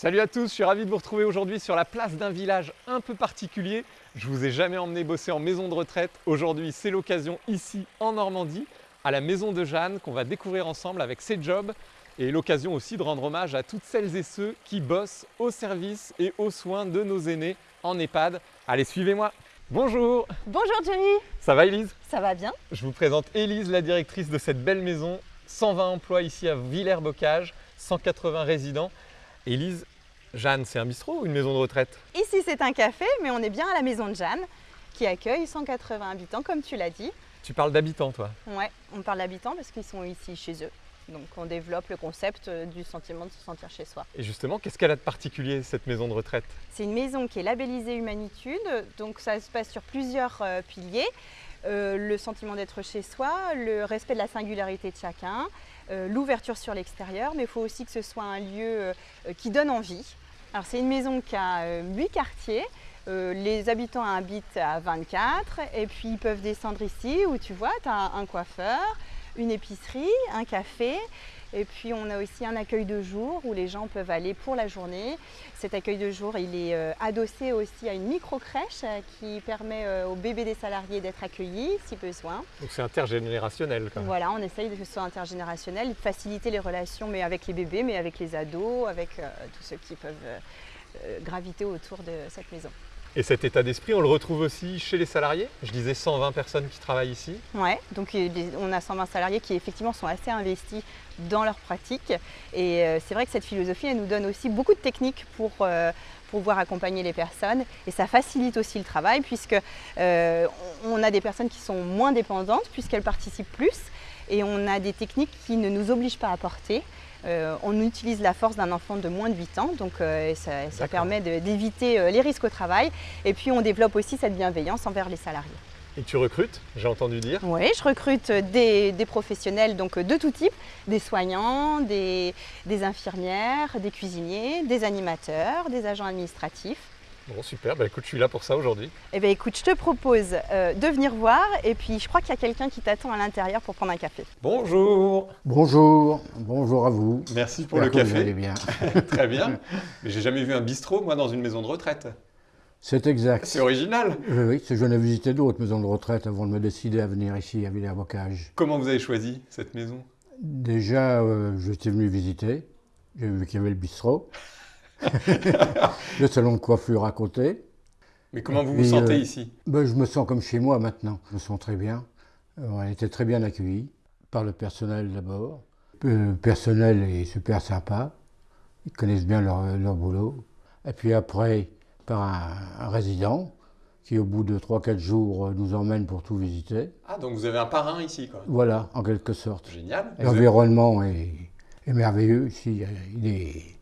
Salut à tous, je suis ravi de vous retrouver aujourd'hui sur la place d'un village un peu particulier. Je vous ai jamais emmené bosser en maison de retraite. Aujourd'hui, c'est l'occasion ici en Normandie, à la maison de Jeanne, qu'on va découvrir ensemble avec ses jobs et l'occasion aussi de rendre hommage à toutes celles et ceux qui bossent au service et aux soins de nos aînés en EHPAD. Allez, suivez-moi Bonjour Bonjour Jerry Ça va Elise Ça va bien Je vous présente Elise, la directrice de cette belle maison. 120 emplois ici à Villers-Bocage, 180 résidents. Élise, Jeanne, c'est un bistrot ou une maison de retraite? Ici c'est un café, mais on est bien à la maison de Jeanne, qui accueille 180 habitants, comme tu l'as dit. Tu parles d'habitants, toi? Ouais, on parle d'habitants parce qu'ils sont ici chez eux. Donc on développe le concept euh, du sentiment de se sentir chez soi. Et justement, qu'est-ce qu'elle a de particulier, cette maison de retraite? C'est une maison qui est labellisée Humanitude, donc ça se passe sur plusieurs euh, piliers. Euh, le sentiment d'être chez soi, le respect de la singularité de chacun, euh, l'ouverture sur l'extérieur, mais il faut aussi que ce soit un lieu euh, qui donne envie. Alors c'est une maison qui a 8 quartiers, les habitants habitent à 24 et puis ils peuvent descendre ici où tu vois, tu as un coiffeur, une épicerie, un café et puis on a aussi un accueil de jour où les gens peuvent aller pour la journée. Cet accueil de jour, il est euh, adossé aussi à une micro-crèche euh, qui permet euh, aux bébés des salariés d'être accueillis si besoin. Donc c'est intergénérationnel quand même. Voilà, on essaye de que ce soit intergénérationnel, de faciliter les relations mais avec les bébés, mais avec les ados, avec tous ceux qui peuvent graviter autour de cette maison. Et cet état d'esprit, on le retrouve aussi chez les salariés? Je disais 120 personnes qui travaillent ici. Oui, donc on a 120 salariés qui effectivement sont assez investis dans leur pratique. Et euh, c'est vrai que cette philosophie, elle nous donne aussi beaucoup de techniques pour euh, pouvoir accompagner les personnes. Et ça facilite aussi le travail puisque euh, on a des personnes qui sont moins dépendantes puisqu'elles participent plus. Et on a des techniques qui ne nous obligent pas à porter. On utilise la force d'un enfant de moins de 8 ans, donc ça, ça, permet d'éviter les risques au travail. Et puis on développe aussi cette bienveillance envers les salariés. Et tu recrutes, j'ai entendu dire Oui, je recrute des, professionnels donc de tout type, des soignants, des, infirmières, des cuisiniers, des animateurs, des agents administratifs. Bon, super, bah, écoute, je suis là pour ça aujourd'hui. Eh bien écoute, je te propose euh, de venir voir et puis je crois qu'il y a quelqu'un qui t'attend à l'intérieur pour prendre un café. Bonjour Bonjour, bonjour à vous. Merci pour le café. Vous allez bien. Très bien. Mais j'ai jamais vu un bistrot, moi, dans une maison de retraite. C'est exact. C'est original. Oui, oui, je n'ai visité d'autres maisons de retraite avant de me décider à venir ici à Villers-Bocage. Comment vous avez choisi cette maison? Déjà, euh, je suis venu visiter. J'ai vu qu'il y avait le bistrot, le salon de coiffure à côté. Mais comment vous vous sentez euh, ici? ben, Je me sens comme chez moi maintenant. Je me sens très bien. Euh, on a été très bien accueillis par le personnel d'abord. Le personnel est super sympa. Ils connaissent bien leur, leur boulot. Et puis après, un, résident qui, au bout de 3-4 jours, euh, nous emmène pour tout visiter. Ah, donc vous avez un parrain ici, quoi Voilà, en quelque sorte. Génial. L'environnement est, merveilleux ici, il y a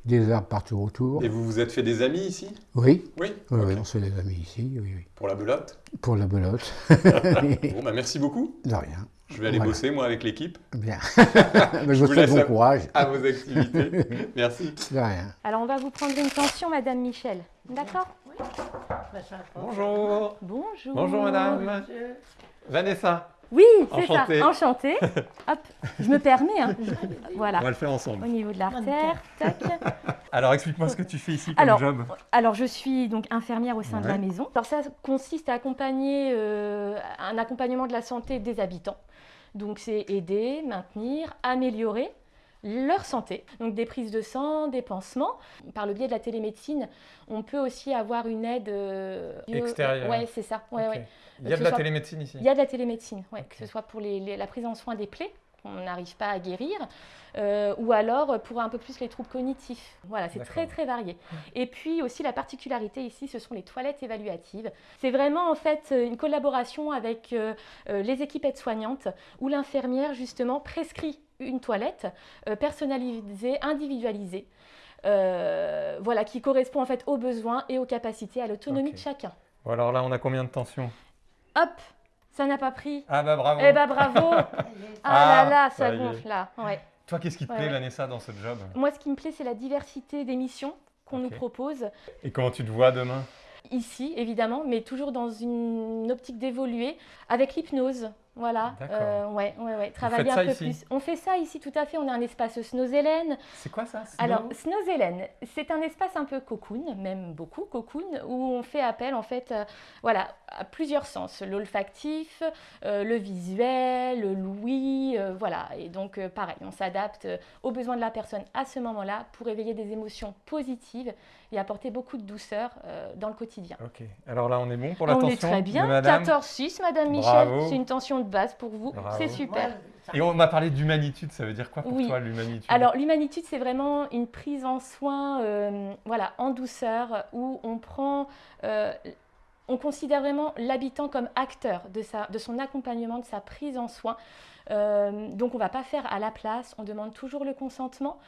des, arbres partout autour. Et vous vous êtes fait des amis ici? Oui. Oui, oui, on se fait des amis ici, oui, oui. Pour la belote? Pour la belote. bon, bah merci beaucoup. De rien. Je vais aller bosser, moi, avec l'équipe. Bien. je, vous souhaite bon courage. À vos activités. Merci. De rien. Alors, on va vous prendre une pension, Madame Michel. D'accord? Bonjour. Bonjour. Bonjour madame. Vanessa. Oui, c'est ça. Enchantée. Hop, je me permets. Hein. Voilà. On va le faire ensemble. Au niveau de l'artère. Tac. Alors, explique-moi ce que tu fais ici comme alors, job. Alors, je suis donc infirmière au sein de la maison. Alors, ça consiste à accompagner euh, un accompagnement de la santé des habitants. Donc, c'est aider, maintenir, améliorer leur santé. Donc des prises de sang, des pansements. Par le biais de la télémédecine, on peut aussi avoir une aide euh, extérieure. Ouais, c'est ça. Il y a de la télémédecine ici. Il y a de la télémédecine, ouais, que ce soit pour la prise en soin des plaies qu'on n'arrive pas à guérir, euh, ou alors pour un peu plus les troubles cognitifs. Voilà, c'est très très varié. Et puis aussi la particularité ici, ce sont les toilettes évaluatives. C'est vraiment en fait une collaboration avec euh, les équipes aides-soignantes où l'infirmière justement prescrit une toilette euh, personnalisée, individualisée, euh, voilà, qui correspond en fait aux besoins et aux capacités, à l'autonomie de chacun. Bon, alors là, on a combien de tensions? Hop, ça n'a pas pris. Ah bah bravo. Eh bah bravo. ah, là là, ça, gonfle là. Ouais. Toi, qu'est-ce qui te plaît, Vanessa, dans ce job? Moi, ce qui me plaît, c'est la diversité des missions qu'on nous propose. Et comment tu te vois demain? Ici, évidemment, mais toujours dans une optique d'évoluer avec l'hypnose. Voilà, euh, ouais, ouais, ouais. Travailler un peu ici plus. On fait ça ici, tout à fait. On a un espace Snozelen. C'est quoi ça Alors, Snozelen, c'est un espace un peu cocoon, même beaucoup cocoon, où on fait appel en fait, euh, voilà, à plusieurs sens, l'olfactif, euh, le visuel, l'ouïe, euh, voilà. Et donc, pareil, on s'adapte aux besoins de la personne à ce moment-là pour éveiller des émotions positives et apporter beaucoup de douceur dans le quotidien. Ok. Alors là, on est bon pour la On tension est très bien, madame 14,6 Madame Michel, c'est une tension de base pour vous, c'est super. Et on m'a parlé d'humanitude, ça veut dire quoi pour Oui. toi l'humanitude? Alors l'humanitude, c'est vraiment une prise en soin, euh, voilà, en douceur, où on prend, euh, on considère vraiment l'habitant comme acteur de, sa, de son accompagnement, de sa prise en soin. Euh, donc on ne va pas faire à la place, on demande toujours le consentement.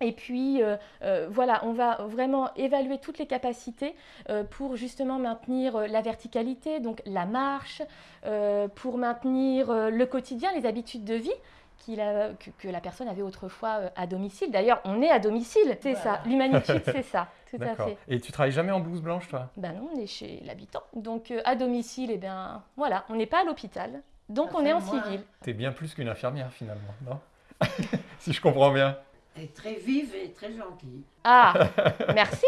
Et puis, euh, euh, voilà, on va vraiment évaluer toutes les capacités euh, pour justement maintenir la verticalité, donc la marche, euh, pour maintenir le quotidien, les habitudes de vie a- que, que la personne avait autrefois à domicile. D'ailleurs, on est à domicile, c'est ça. L'humanitude, c'est ça, tout à fait. Et tu travailles jamais en blouse blanche, toi? Ben non, on est chez l'habitant. Donc, euh, à domicile, eh bien, voilà, on n'est pas à l'hôpital. Donc, Ça on est en moins. civil. T'es bien plus qu'une infirmière finalement, non? Si je comprends bien. Elle est très vive et très gentille. Ah, merci.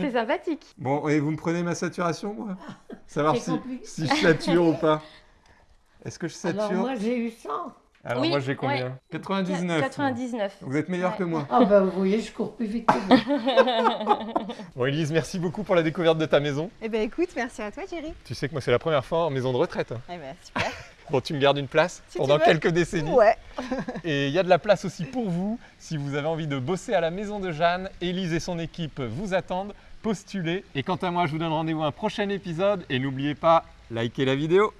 C'est sympathique. Bon, et vous me prenez ma saturation, moi? Savoir si, si je sature ou pas. Est-ce que je sature? Alors moi j'ai eu 100. Alors Oui, moi j'ai combien? ouais. 99. 99. Vous êtes meilleur Ouais. que moi. Ah ben vous voyez, je cours plus vite que vous. Bon Elise, merci beaucoup pour la découverte de ta maison. Eh bien écoute, merci à toi Thierry. Tu sais que moi c'est la première fois en maison de retraite. Eh bien super. Bon, tu me gardes une place Si pendant quelques décennies. Ouais. Et il y a de la place aussi pour vous. Si vous avez envie de bosser à la maison de Jeanne, Élise et son équipe vous attendent. Postulez. Et quant à moi, je vous donne rendez-vous à un prochain épisode. Et n'oubliez pas, likez la vidéo.